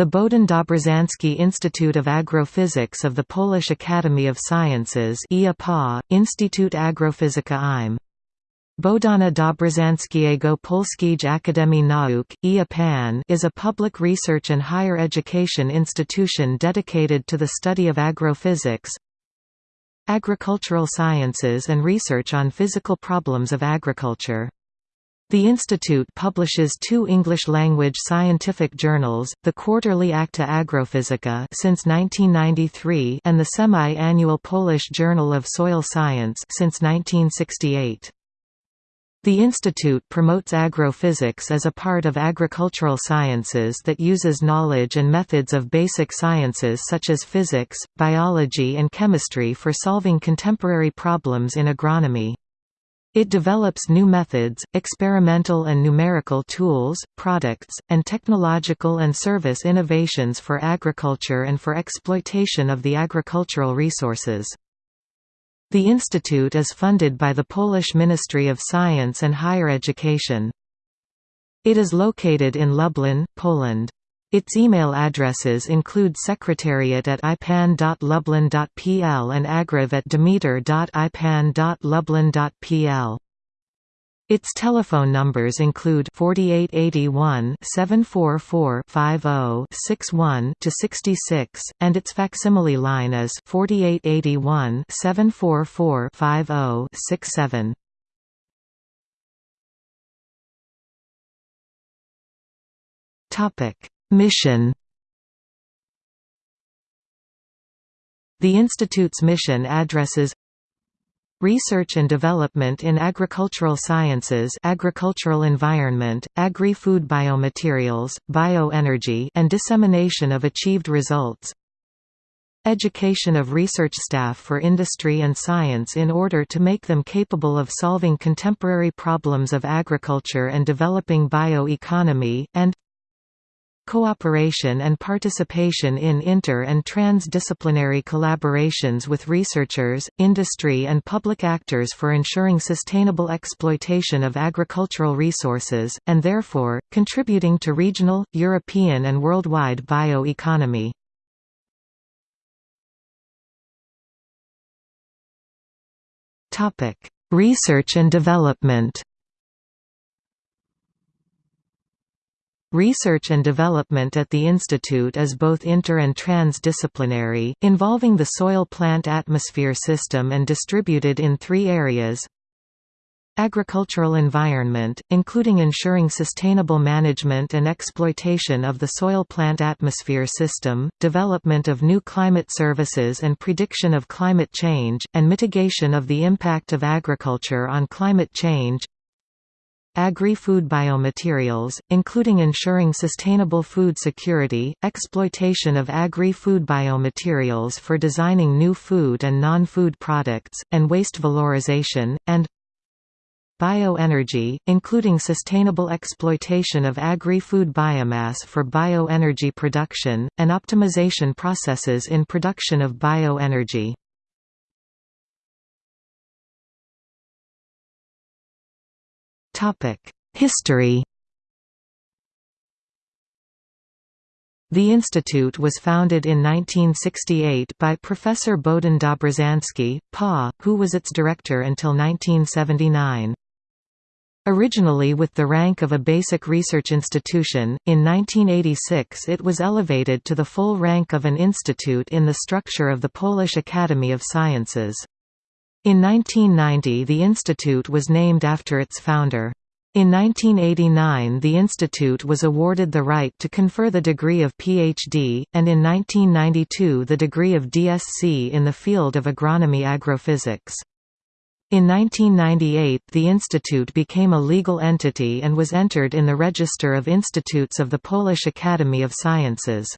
The Bohdan Dobrzański Institute of Agrophysics of the Polish Academy of Sciences Instytut Agrofizyki im. Bohdana Dobrzańskiego Polskiej Akademii Nauk, IA is a public research and higher education institution dedicated to the study of agrophysics, agricultural sciences and research on physical problems of agriculture. The institute publishes two English-language scientific journals, the quarterly Acta Agrophysica since 1993 and the semi-annual Polish Journal of Soil Science since 1968. The institute promotes agrophysics as a part of agricultural sciences that uses knowledge and methods of basic sciences such as physics, biology and chemistry for solving contemporary problems in agronomy. It develops new methods, experimental and numerical tools, products, and technological and service innovations for agriculture and for exploitation of the agricultural resources. The institute is funded by the Polish Ministry of Science and Higher Education. It is located in Lublin, Poland. Its email addresses include secretariat at ipan.lublin.pl and agriv at demeter.ipan.lublin.pl. Its telephone numbers include 4881 744 50 to 66 and its facsimile line is 4881 744 50 67. Topic: Mission. The Institute's mission addresses Research and development in agricultural sciences agricultural environment, agri-food biomaterials, bioenergy and dissemination of achieved results. Education of research staff for industry and science in order to make them capable of solving contemporary problems of agriculture and developing bioeconomy, and Cooperation and participation in inter- and trans-disciplinary collaborations with researchers, industry and public actors for ensuring sustainable exploitation of agricultural resources, and therefore, contributing to regional, European and worldwide bioeconomy. Research and development Research and development at the Institute is both inter- and trans-disciplinary, involving the soil-plant atmosphere system and distributed in three areas. Agricultural environment, including ensuring sustainable management and exploitation of the soil-plant atmosphere system, development of new climate services and prediction of climate change, and mitigation of the impact of agriculture on climate change Agri-food biomaterials, including ensuring sustainable food security, exploitation of agri-food biomaterials for designing new food and non-food products, and waste valorization, and Bioenergy, including sustainable exploitation of agri-food biomass for bioenergy production, and optimization processes in production of bioenergy. History The institute was founded in 1968 by Professor Bohdan Dobrzański, PA, who was its director until 1979. Originally with the rank of a basic research institution, in 1986 it was elevated to the full rank of an institute in the structure of the Polish Academy of Sciences. In 1990 the institute was named after its founder. In 1989 the institute was awarded the right to confer the degree of PhD, and in 1992 the degree of DSc in the field of agronomy agrophysics. In 1998 the institute became a legal entity and was entered in the Register of Institutes of the Polish Academy of Sciences.